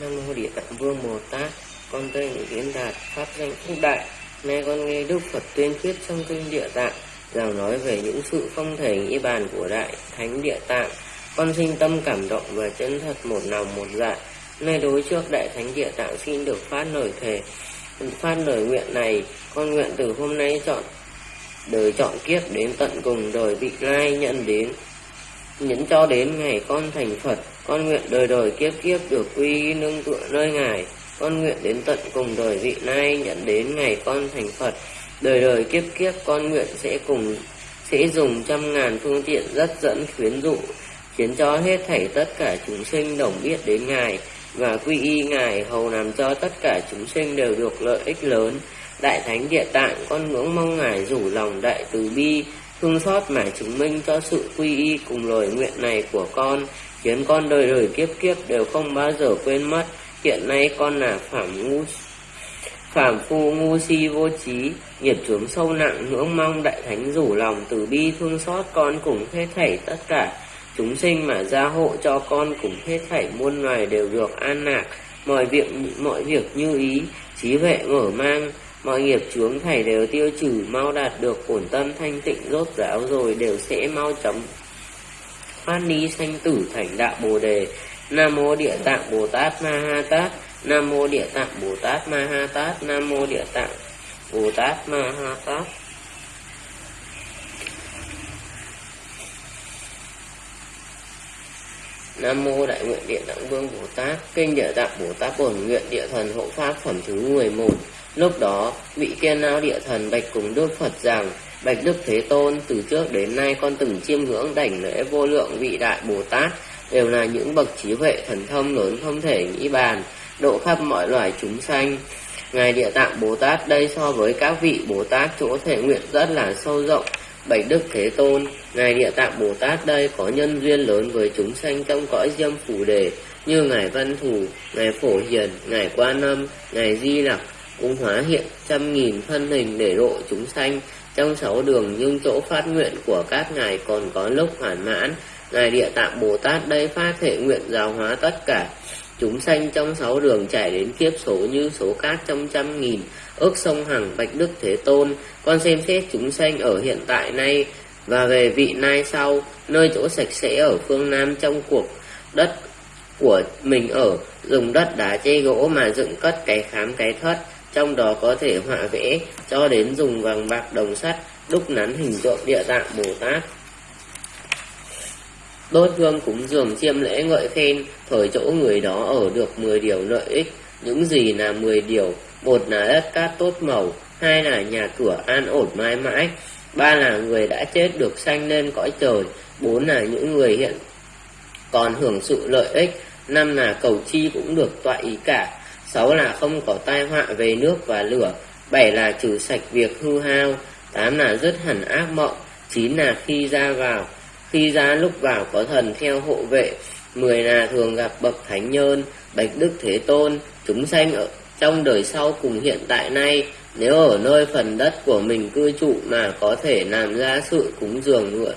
Nam mô Địa Tạng Vương Bồ Tát, con tên Diễn Đạt, pháp danh Phúc Đại. Nay con nghe Đức Phật tuyên thuyết trong kinh Địa Tạng, rằng nói về những sự phong thể nghĩ bàn của Đại Thánh Địa Tạng. Con sinh tâm cảm động và chân thật một lòng một dạ. Nay đối trước Đại Thánh Địa Tạng xin được phát lời thề. Phát lời nguyện này, con nguyện từ hôm nay chọn đời chọn kiếp đến tận cùng đời vị lai nhận đến nhấn cho đến ngày con thành Phật, con nguyện đời đời kiếp kiếp được quy nương tựa nơi Ngài. Con nguyện đến tận cùng đời vị lai nhận đến ngày con thành Phật. Đời đời kiếp kiếp con nguyện sẽ cùng sẽ dùng trăm ngàn phương tiện rất dẫn khuyến dụ, khiến cho hết thảy tất cả chúng sinh đồng biết đến Ngài và quy y Ngài hầu làm cho tất cả chúng sinh đều được lợi ích lớn. Đại Thánh Địa Tạng con ngưỡng mong Ngài rủ lòng đại từ bi, thương xót mà chứng minh cho sự quy y cùng lời nguyện này của con, khiến con đời đời kiếp kiếp đều không bao giờ quên mất. Hiện nay con là phạm ngu Phạm phu ngu si vô trí, nghiệp chướng sâu nặng ngưỡng mong đại thánh rủ lòng từ bi thương xót con cùng hết thảy tất cả chúng sinh mà gia hộ cho con cùng hết thảy muôn loài đều được an lạc, mọi việc mọi việc như ý, trí huệ mở mang, mọi nghiệp chướng thảy đều tiêu trừ mau đạt được ổn tâm thanh tịnh rốt ráo rồi đều sẽ mau chóng phát ni sanh tử thành đạo bồ đề. Nam mô địa tạng bồ tát ma ha tát. Nam mô địa tạng bồ tát ma ha tát. Nam mô địa tạng bồ tát ma ha tát. Nam mô Đại nguyện Địa Tạng Vương Bồ Tát, kinh Địa Tạng Bồ Tát Bổn nguyện Địa Thần Hộ Pháp phẩm thứ 11. Lúc đó, vị kia não Địa Thần bạch cùng Đức Phật rằng: Bạch Đức Thế Tôn, từ trước đến nay con từng chiêm ngưỡng đảnh lễ vô lượng vị đại Bồ Tát, đều là những bậc trí huệ thần thông lớn không thể nghĩ bàn, độ khắp mọi loài chúng sanh. Ngài Địa Tạng Bồ Tát đây so với các vị Bồ Tát chỗ thể nguyện rất là sâu rộng, Bạch Đức Thế Tôn, Ngài Địa Tạng Bồ Tát đây có nhân duyên lớn với chúng sanh trong cõi diêm phủ đề, như Ngài Văn Thủ, Ngài Phổ Hiền, Ngài Quan Âm, Ngài Di Lặc, cũng hóa hiện trăm nghìn thân hình để độ chúng sanh trong sáu đường nhưng chỗ phát nguyện của các ngài còn có lúc hoàn mãn. Ngài Địa Tạng Bồ Tát đây phát thể nguyện giáo hóa tất cả chúng sanh trong sáu đường chảy đến kiếp số như số cát trong trăm nghìn, ước sông hằng, bạch đức, thế tôn. Con xem xét chúng sanh ở hiện tại nay và về vị nay sau, nơi chỗ sạch sẽ ở phương nam trong cuộc đất của mình ở, dùng đất đá chê gỗ mà dựng cất cái khám cái thất, trong đó có thể họa vẽ cho đến dùng vàng bạc đồng sắt, đúc nắn hình tượng địa tạng bồ tát đốt hương cúng dường chiêm lễ ngợi khen, thời chỗ người đó ở được 10 điều lợi ích. Những gì là 10 điều? Một là đất cát tốt màu, hai là nhà cửa an ổn mãi mãi. Ba là người đã chết được sanh lên cõi trời. Bốn là những người hiện còn hưởng sự lợi ích. Năm là cầu chi cũng được tọa ý cả. Sáu là không có tai họa về nước và lửa. Bảy là trừ sạch việc hư hao. Tám là dứt hẳn ác mộng. Chín là khi ra vào khi ra lúc vào có thần theo hộ vệ, mười là thường gặp bậc thánh nhân, bạch đức thế tôn, chúng sanh ở trong đời sau cùng hiện tại nay. Nếu ở nơi phần đất của mình cư trụ mà có thể làm ra sự cúng dường nữa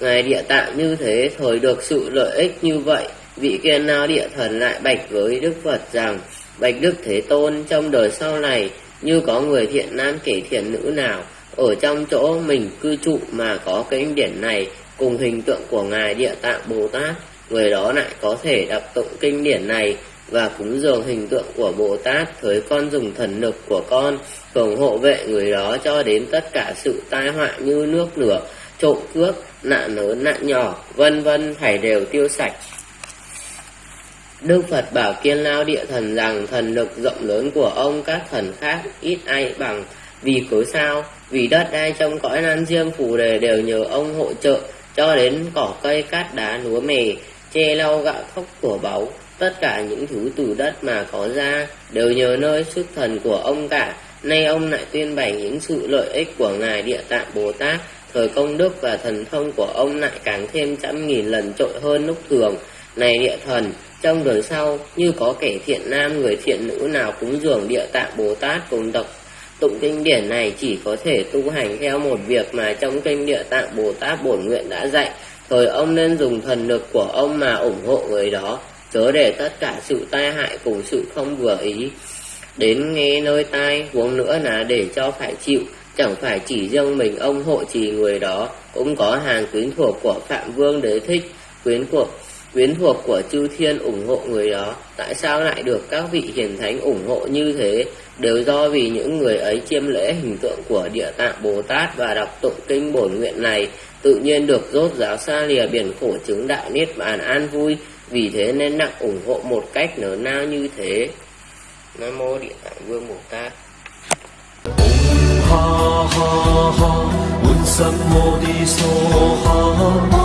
ngài địa tạng như thế, thời được sự lợi ích như vậy, vị kia nào địa thần lại bạch với đức phật rằng, bạch đức thế tôn, trong đời sau này, như có người thiện nam kể thiện nữ nào, ở trong chỗ mình cư trụ mà có kinh điển này cùng hình tượng của ngài địa tạng bồ tát người đó lại có thể đọc tụng kinh điển này và cúng dường hình tượng của Bồ Tát với con dùng thần lực của con thường hộ vệ người đó cho đến tất cả sự tai họa như nước lửa, trộm cướp, nạn lớn nạn nhỏ, vân vân phải đều tiêu sạch. Đức Phật bảo Kiên Lao Địa Thần rằng thần lực rộng lớn của ông các thần khác ít ai bằng. Vì cớ sao? Vì đất đai trong cõi nan diêm phù đề đều nhờ ông hỗ trợ cho đến cỏ cây cát đá lúa mề, che lau gạo thóc của báu, tất cả những thứ từ đất mà có ra đều nhờ nơi sức thần của ông cả. Nay ông lại tuyên bày những sự lợi ích của Ngài Địa Tạng Bồ Tát, thời công đức và thần thông của ông lại càng thêm trăm nghìn lần trội hơn lúc thường. Này địa thần, trong đời sau, như có kẻ thiện nam người thiện nữ nào cúng dường địa tạng Bồ Tát cùng tộc Tụng kinh điển này chỉ có thể tu hành theo một việc mà trong kinh địa tạng Bồ Tát Bổn Nguyện đã dạy. Thời ông nên dùng thần lực của ông mà ủng hộ người đó, chớ để tất cả sự tai hại cùng sự không vừa ý. Đến nghe nơi tai, huống nữa là để cho phải chịu, chẳng phải chỉ riêng mình ông hộ trì người đó, cũng có hàng quyến thuộc của Phạm Vương Đế Thích, quyến thuộc quyến thuộc của chư thiên ủng hộ người đó, tại sao lại được các vị hiền thánh ủng hộ như thế, đều do vì những người ấy chiêm lễ hình tượng của địa tạng Bồ Tát và đọc tụng kinh bổn nguyện này, tự nhiên được rốt giáo xa lìa biển khổ chứng đại niết bàn an vui, vì thế nên nặng ủng hộ một cách lớn nao như thế. Nam mô địa tạng vương Bồ Tát. Ha ha ha.